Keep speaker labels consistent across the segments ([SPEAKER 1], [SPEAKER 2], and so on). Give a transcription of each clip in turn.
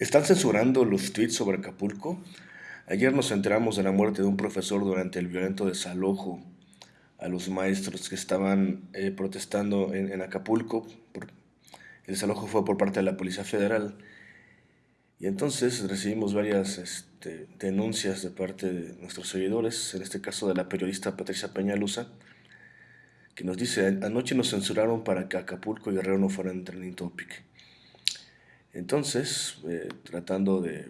[SPEAKER 1] Están censurando los tweets sobre Acapulco. Ayer nos enteramos de la muerte de un profesor durante el violento desalojo a los maestros que estaban eh, protestando en, Acapulco. el desalojo fue por parte de la Policía Federal. Y entonces recibimos varias este, denuncias de parte de nuestros seguidores, en este caso de la periodista Patricia Peñalusa, que nos dice, anoche nos censuraron para que Acapulco y Guerrero no fueran trending topic. Entonces, eh, tratando de,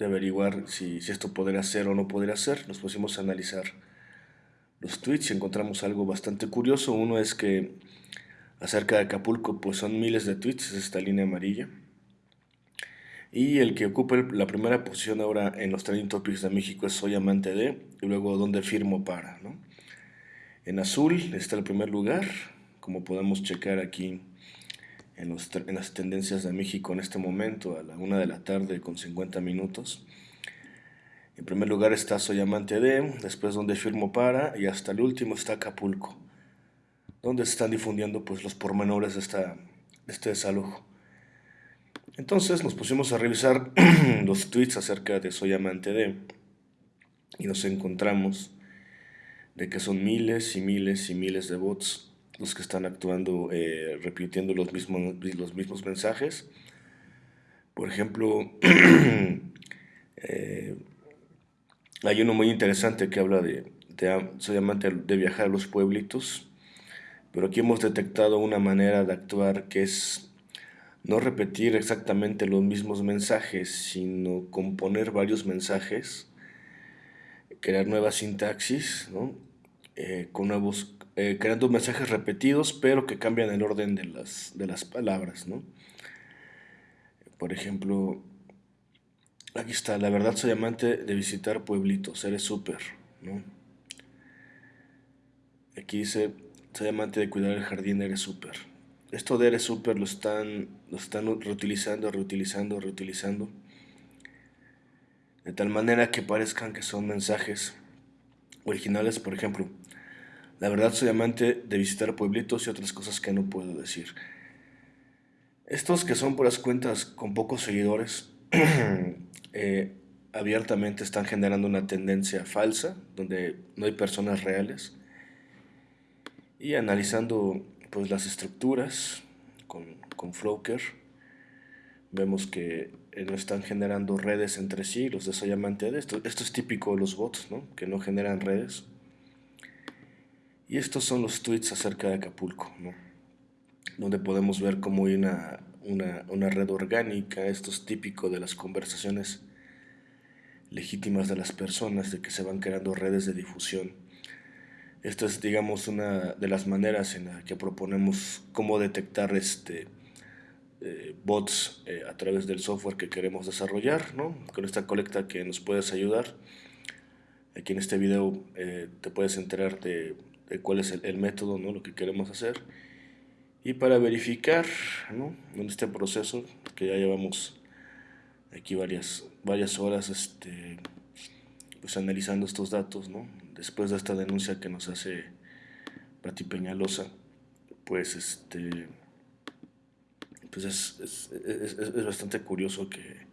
[SPEAKER 1] averiguar si, esto podría ser o no podría ser, nos pusimos a analizar los tweets y encontramos algo bastante curioso. Uno es que acerca de Acapulco, pues son miles de tweets, es esta línea amarilla. Y el que ocupa la primera posición ahora en los trending topics de México es Soy amante de, y luego ¿Dónde firmo para? ¿no? En azul está el primer lugar, como podemos checar aquí en, las tendencias de México en este momento, a la una de la tarde con 50 minutos. En primer lugar está Soy Amante de, después donde firmo para y hasta el último está Acapulco, donde se están difundiendo pues, los pormenores de, esta, este desalojo. Entonces nos pusimos a revisar los tweets acerca de Soy Amante de y nos encontramos de que son miles y miles y miles de bots los que están actuando eh, repitiendo los mismos, los mismos mensajes. Por ejemplo, eh, hay uno muy interesante que habla de, de, soy amante de viajar a los pueblitos, pero aquí hemos detectado una manera de actuar que es no repetir exactamente los mismos mensajes, sino componer varios mensajes, crear nuevas sintaxis, ¿no? Eh, con nuevos eh, creando mensajes repetidos, pero que cambian el orden de las, de las palabras, ¿no? Por ejemplo, aquí está, la verdad soy amante de visitar pueblitos, eres súper, ¿no? Aquí dice, soy amante de cuidar el jardín, eres súper. Esto de eres súper lo están, lo están reutilizando, reutilizando, reutilizando. De tal manera que parezcan que son mensajes originales, por ejemplo, la verdad soy amante de visitar pueblitos y otras cosas que no puedo decir. Estos que son puras cuentas con pocos seguidores, eh, abiertamente están generando una tendencia falsa, donde no hay personas reales. Y analizando pues, las estructuras con, con Floker, vemos que eh, no están generando redes entre sí, los de Soy Amante esto. Esto es típico de los bots, ¿no? que no generan redes. Y estos son los tweets acerca de Acapulco, ¿no? donde podemos ver cómo hay una, una, red orgánica, esto es típico de las conversaciones legítimas de las personas, de que se van creando redes de difusión. Esta es, digamos, una de las maneras en la que proponemos cómo detectar este, eh, bots eh, a través del software que queremos desarrollar, ¿no? con esta colecta que nos puedes ayudar. Aquí en este video eh, te puedes enterar de cuál es el, método, ¿no? lo que queremos hacer. Y para verificar ¿no? en este proceso, que ya llevamos aquí varias, varias horas este, pues analizando estos datos, ¿no? después de esta denuncia que nos hace Pati Peñalosa, pues este pues es, es, es, es bastante curioso que,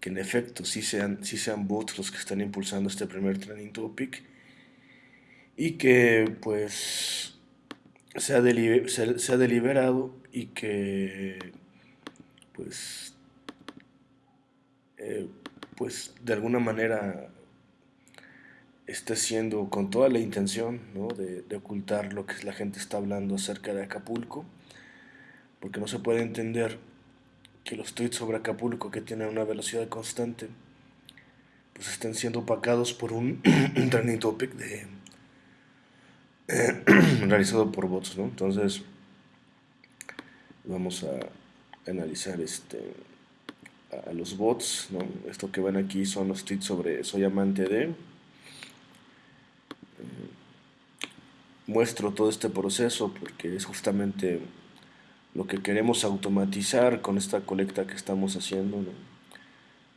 [SPEAKER 1] que, en efecto sí sean, sí sean bots los que están impulsando este primer trending topic y que pues se ha, deliberado y que pues eh, pues de alguna manera esté siendo con toda la intención de, de, ocultar lo que la gente está hablando acerca de Acapulco porque no se puede entender que los tweets sobre Acapulco que tienen una velocidad constante pues estén siendo opacados por un trending topic de realizado por bots, ¿no? Entonces, vamos a analizar este a los bots, ¿no? Esto que ven aquí son los tweets sobre soy amante de. Eh, muestro todo este proceso porque es justamente lo que queremos automatizar con esta colecta que estamos haciendo, ¿no?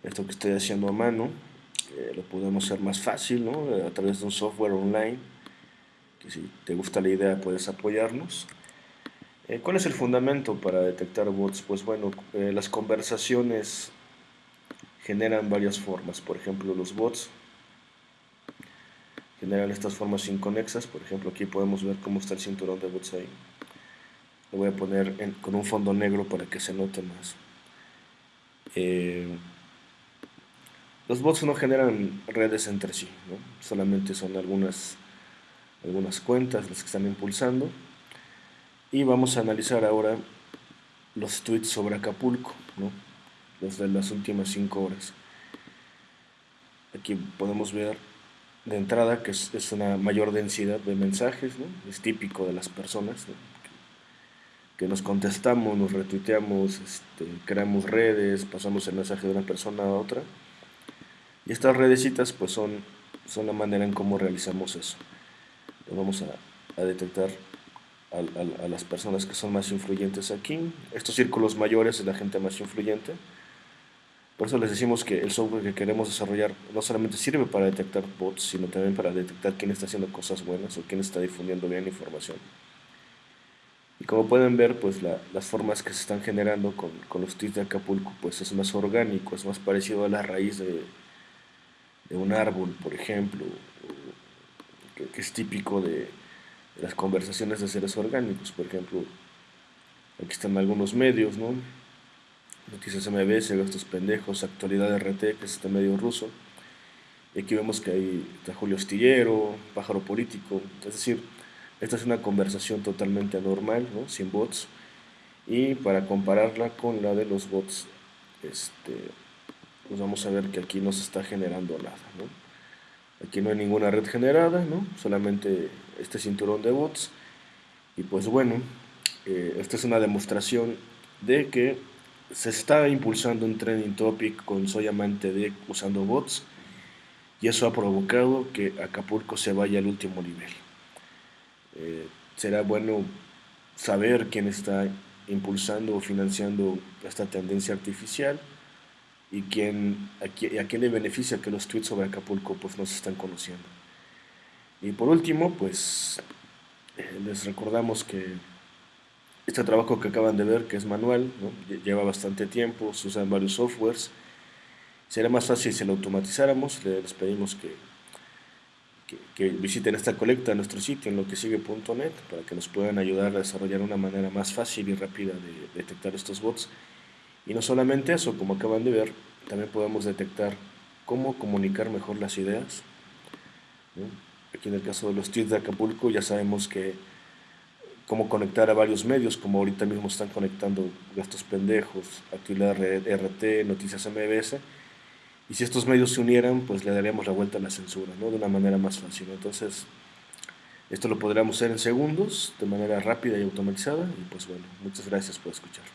[SPEAKER 1] Esto que estoy haciendo a mano, eh, lo podemos hacer más fácil, ¿no? A través de un software online si te gusta la idea puedes apoyarnos. Eh, ¿Cuál es el fundamento para detectar bots? Pues bueno, eh, las conversaciones generan varias formas. Por ejemplo, los bots generan estas formas inconexas. Por ejemplo, aquí podemos ver cómo está el cinturón de bots ahí. Lo voy a poner con un fondo negro para que se note más. Eh, los bots no generan redes entre sí, solamente son algunas, algunas cuentas las que están impulsando. Y vamos a analizar ahora los tweets sobre Acapulco, los de las últimas 5 horas. Aquí podemos ver de entrada que es, una mayor densidad de mensajes, es típico de las personas, que nos contestamos, nos retuiteamos, este, creamos redes, pasamos el mensaje de una persona a otra. Y estas redecitas pues son, son la manera en cómo realizamos eso. Vamos a, detectar a, a, las personas que son más influyentes aquí. Estos círculos mayores es la gente más influyente. Por eso les decimos que el software que queremos desarrollar no solamente sirve para detectar bots, sino también para detectar quién está haciendo cosas buenas o quién está difundiendo bien información. Y como pueden ver, pues las formas que se están generando con, con, los tweets de Acapulco, pues es más orgánico, es más parecido a la raíz de, de un árbol, por ejemplo, que, es típico de, las conversaciones de seres orgánicos, por ejemplo, aquí están algunos medios, ¿no? Noticias MBS, Gastos Pendejos, Actualidad RT, que es este medio ruso. Y aquí vemos que hay está Julio Astillero, Pájaro Político. Es decir, esta es una conversación totalmente anormal, ¿no? sin bots. Y para compararla con la de los bots, este, pues vamos a ver que aquí no se está generando nada. ¿no? Aquí no hay ninguna red generada, ¿no? solamente este cinturón de bots. Y pues bueno, eh, esta es una demostración de que se está impulsando un trending topic con Soy Amante usando bots y eso ha provocado que Acapulco se vaya al último nivel. Eh, será bueno saber quién está impulsando o financiando esta tendencia artificial y quién, a, quién, le beneficia que los tweets sobre Acapulco pues no se están conociendo. Y por último, pues eh, les recordamos que este trabajo que acaban de ver, que es manual, lleva bastante tiempo, se usan varios softwares. Sería más fácil si lo automatizáramos. Les pedimos que, que, visiten esta colecta en nuestro sitio en loquesigue.net para que nos puedan ayudar a desarrollar una manera más fácil y rápida de detectar estos bots. Y no solamente eso, como acaban de ver, también podemos detectar cómo comunicar mejor las ideas. Aquí en el caso de los tweets de Acapulco ya sabemos que cómo conectar a varios medios, como ahorita mismo están conectando Gastos Pendejos, Actividad RT, Noticias MBS, y si estos medios se unieran, pues le daríamos la vuelta a la censura, ¿no? De una manera más fácil. Entonces, esto lo podríamos hacer en segundos, de manera rápida y automatizada, y pues bueno, muchas gracias por escuchar.